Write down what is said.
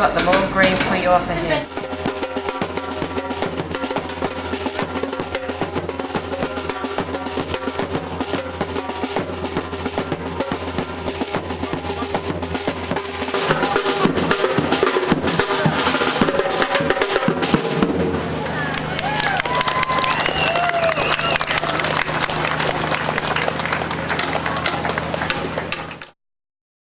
got them all green for you over here.